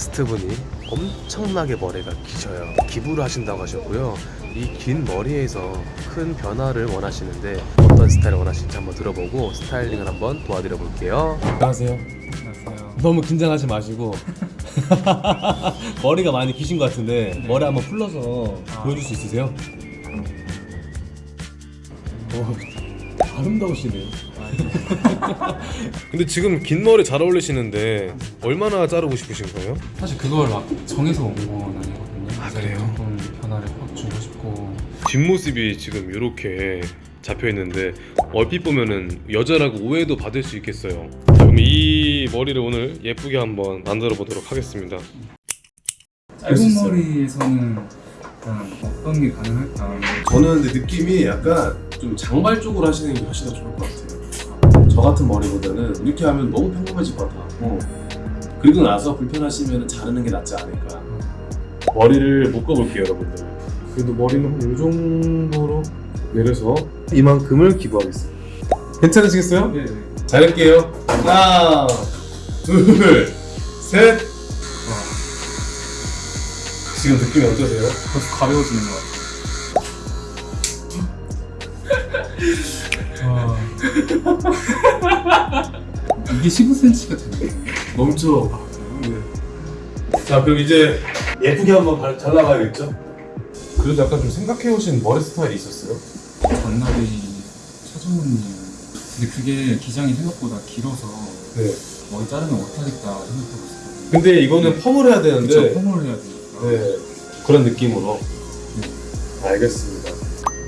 게스트분이 엄청나게 머리가 기셔요. 기부를 하신다고 하셨고요. 이 긴 머리에서 큰 변화를 원하시는데 어떤 스타일을 원하시는지 한번 들어보고 스타일링을 한번 도와드려 볼게요. 안녕하세요. 안녕하세요. 너무 긴장하지 마시고 머리가 많이 기신 것 같은데 머리 한번 풀러서 아. 보여줄 수 있으세요? 오, 아름다우시네. 근데 지금 긴 머리 잘 어울리시는데 얼마나 자르고 싶으신 거예요? 사실 그걸 막 정해서 온 건 아니거든요. 아, 그래요? 조금 변화를 확 주고 싶고 뒷모습이 지금 이렇게 잡혀 있는데 얼핏 보면은 여자라고 오해도 받을 수 있겠어요. 자, 그럼 이 머리를 오늘 예쁘게 한번 만들어 보도록 하겠습니다. 짧은. 머리에서는 어떤 게 가능할까? 저는 근데 느낌이 약간 좀 장발 쪽으로 하시는 게 훨씬 더 좋을 것 같아요. 저 같은 머리보다는 이렇게 하면 너무 평범해질 것 같아고 그리고 나서 불편하시면 자르는 게 낫지 않을까. 머리를 묶어볼게요, 여러분들. 그래도 머리는 한이 정도로 내려서 이만큼을 기부하겠습니다. 괜찮으시겠어요? 네, 네. 자를게요. 하나, 둘, 셋. 지금 느낌이 어떠세요? 벌써 가벼워지는 것 같아요. 와. 이게 15cm가 되네요. 멈춰. 자, 그럼 이제 예쁘게 한번 발- 잘라봐야겠죠? 그래도 약간 좀 생각해오신 머리 스타일이 있었어요? 전날이 차정훈님. 근데 그게 기장이 생각보다 길어서 네. 머리 자르면 못하겠다 생각하고 있었거든요. 근데 이거는 펌을 해야 되는데, 그쵸, 펌을 해야 되니까. 네. 그런 느낌으로. 알겠습니다.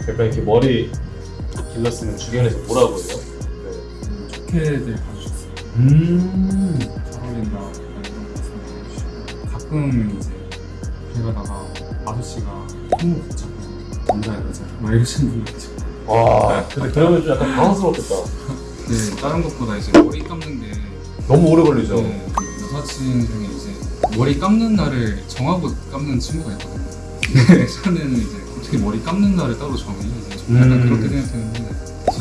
약간 이렇게 머리 길렀으면 주변에서 뭐라고 해요? 네. 음, 좋게들 봐주셨어요. 음. 잘 어울린다 가끔 이제 길 가다가 아저씨가 손목 붙잡고 남자 여자 막 이러시는 분들 있죠 와, 근데 그러면 좀 약간 당황스럽겠다. 근데 다른 것보다 이제 머리 감는 게 너무 오래 걸리죠? 네, 여사친 중에 이제 머리 감는 날을 정하고 감는 친구가 있거든요 근데 저는 이제 어떻게 머리 감는 날을 따로 정해 이제 좀 약간 음. 그렇게 생각했는데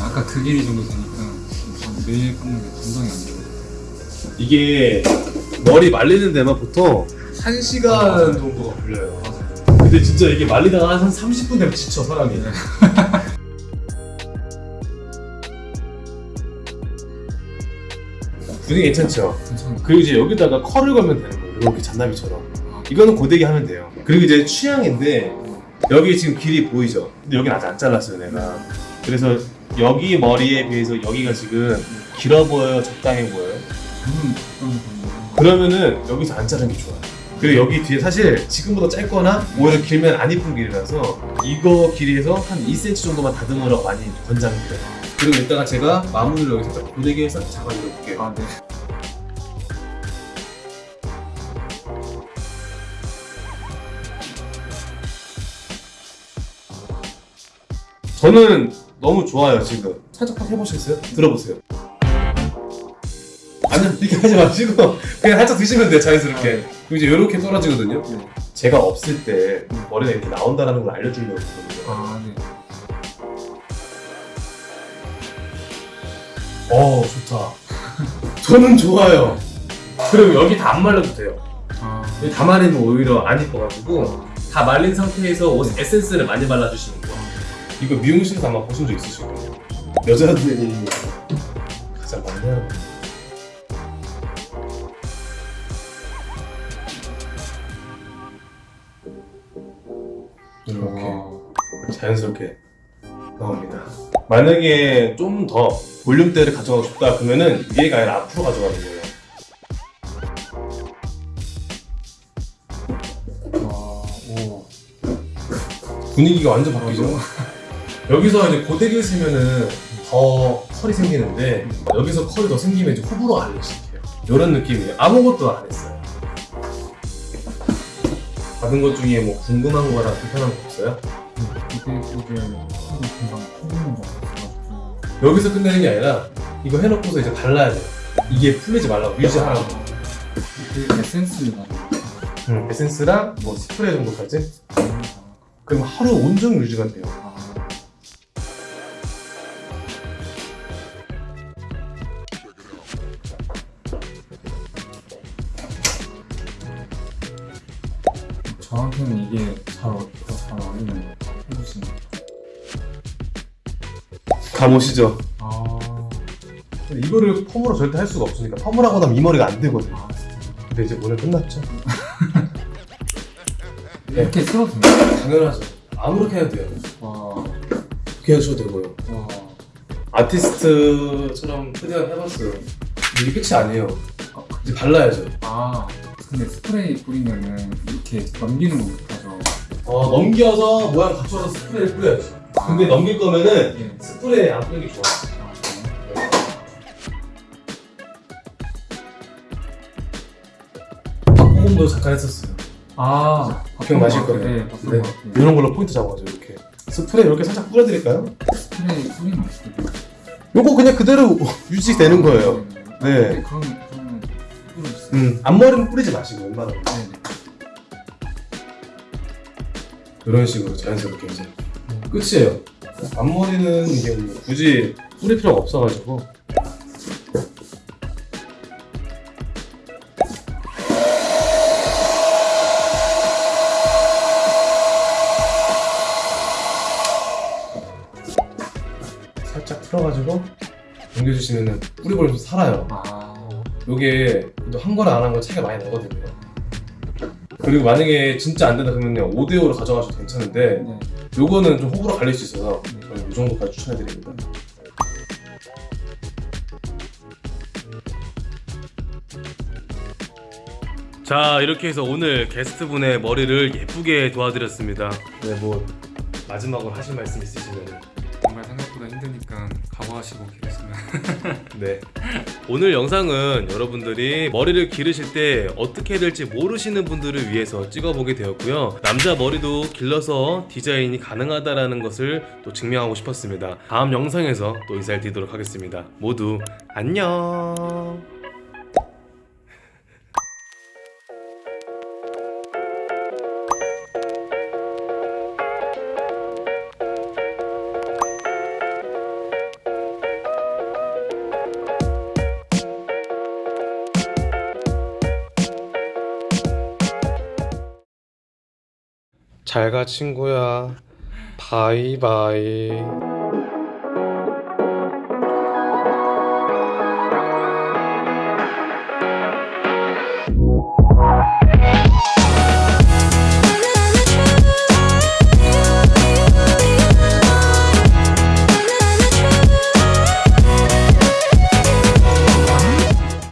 아까 그 길이 정도 되니까 전 매일 감는 게 감당이 안 돼요 이게 머리 말리는 데만 보통 1시간 정도가 걸려요. 맞아요 근데 진짜 이게 말리다가 한 30분 되면 지쳐, 사람이. 네. 분위기 괜찮죠? 괜찮아요 그리고 이제 여기다가 컬을 걸면 되는 거예요. 이렇게 잔나비처럼. 아, 이거는 고데기 하면 돼요. 그리고 이제 취향인데 여기 지금 길이 보이죠? 근데 여기는 아직 안 잘랐어요, 내가. 그래서 여기 머리에 비해서 여기가 지금 길어 보여요, 적당해 보여요? 그러면은 여기서 안 자르는 게 좋아요. 그리고 여기 뒤에 사실 지금보다 짧거나 오히려 길면 안 이쁜 길이라서 이거 길이에서 한 2cm 정도만 다듬으라고 많이 권장해요. 그리고 이따가 제가 마무리를 여기서 딱 고데기에서 잡아드려 볼게요. 아, 네. 저는 너무 좋아요 지금. 살짝 해보시겠어요? 들어보세요. 아니요 이렇게 하지 마시고 그냥 살짝 드시면 돼요 자연스럽게. 그리고 이제 이렇게 떨어지거든요. 네. 제가 없을 때 머리가 이렇게 나온다는 걸 알려주려고 했거든요. 아, 네. 어 좋다. 저는 좋아요. 그리고 여기 다 안 말려도 돼요. 아, 여기 다 말리면 오히려 안 이뻐가지고 다 말린 상태에서 옷 에센스를 많이 발라주시는 거예요. 이거 미용실에서 아마 보신 적 있으실 거예요. 여자들이 가장 많이 하는 거. 이렇게 자연스럽게 나옵니다. 만약에 좀 더 볼륨대를 가져가고 싶다 그러면은 위에가 아니라 앞으로 가져가는 거예요. 와, 오. 분위기가 완전 바뀌죠. 여기서 이제 고데기를 쓰면은 더 컬이 생기는데 여기서 컬이 더 생기면 이제 호불호 시작해요. 이런 느낌이에요. 아무것도 안 했어요. 받은 것 중에 뭐 궁금한 거나 불편한 거 없어요? 이게 하루 금방 풀리는 거 같아가지고. 여기서 끝내는 게 아니라 이거 해놓고서 이제 발라야 돼요. 이게 풀리지 말라고 유지하라고. 그 에센스가 음, 에센스랑 뭐 스프레이 정도까지. 그럼 하루 온종일 유지가 돼요. 저한테는 이게 잘더잘 어울리는 것 같아요. 해주시는 거. 감오시죠? 아, 이거를 펌으로 절대 할 수가 없으니까 펌을 하고 나면 이 머리가 안 되거든요. 아. 근데 이제 오늘 끝났죠? 이렇게 쓸어도 돼요? 당연하죠. 아무렇게 해도 돼요. 와, 그렇게 하셔도 되고요. 와. 아티스트처럼 최대한 해봤어요. 이게 끝이 아니에요. 아, 이제 발라야죠. 아, 근데 스프레이 뿌리면은 이렇게 넘기는 거 못하죠. 어, 넘겨서 모양 갖춰서 스프레이를 뿌려야죠. 근데 넘길 거면은 예. 스프레이 안 뿌리는 게 좋아. 아, 그래요? 박보검도 잠깐 했었어요. 아, 기억나실 거예요. 네, 네. 이런 걸로 포인트 잡아가지고 이렇게. 스프레이 이렇게 살짝 뿌려드릴까요? 스프레이 거 있어요. 요거 그냥 그대로 유지되는 거예요. 아, 네. 네. 그럼 그러면. 음, 앞머리는 뿌리지 마시고 웬만하면. 네, 네. 이런 식으로 자연스럽게 이제 끝이에요. 앞머리는 이게 뭐 굳이 뿌릴 필요가 없어가지고. 살짝 풀어가지고 넘겨주시면은 뿌리볼이 좀 살아요. 아, 요게 또한 거랑 안 한 거 차이가 많이 나거든요. 그리고 만약에 진짜 안 된다 그러면요 5대5로 가져가셔도 괜찮은데 네. 요거는 좀 호불호 갈릴 수 있어서 저는 이 정도까지 추천해드립니다. 자 이렇게 해서 오늘 게스트분의 머리를 예쁘게 도와드렸습니다. 네, 뭐 마지막으로 하실 말씀 있으시면 생각보다 힘드니까 각오하시고 기르시면. 네. 오늘 영상은 여러분들이 머리를 기르실 때 어떻게 될지 모르시는 분들을 위해서 찍어보게 되었고요. 남자 머리도 길러서 디자인이 가능하다라는 것을 또 증명하고 싶었습니다. 다음 영상에서 또 인사를 드리도록 하겠습니다. 모두 안녕. 잘 가 친구야. 바이바이.